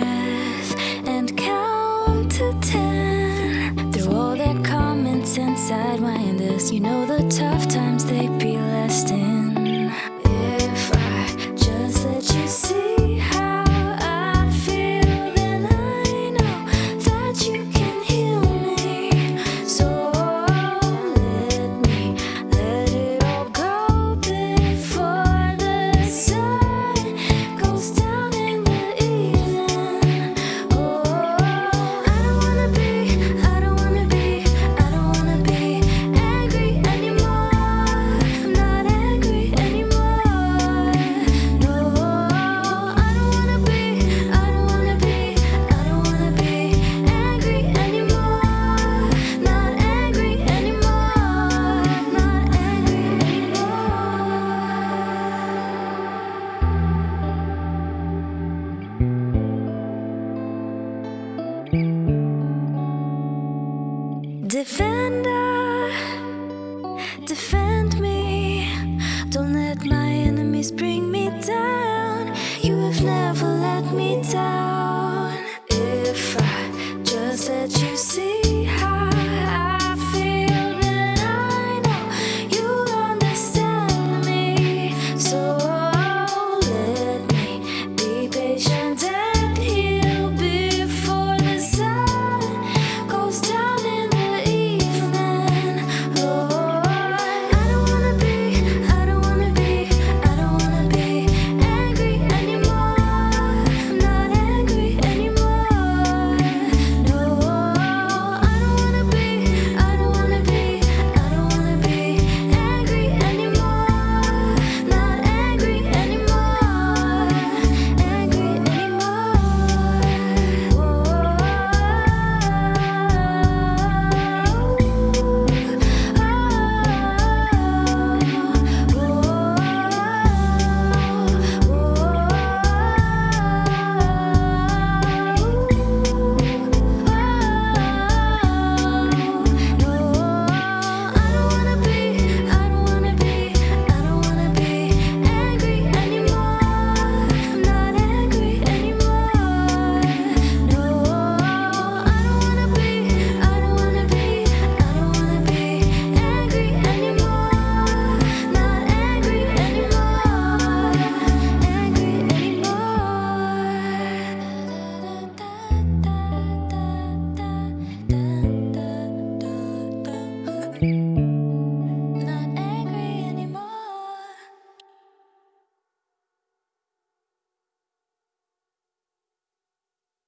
breath and count to ten. Through all that common sense, I'd. You know the tough times, they'd be lasting. Defender, defend me. Don't let my enemies bring me down. You have never let me down. If I just let you see.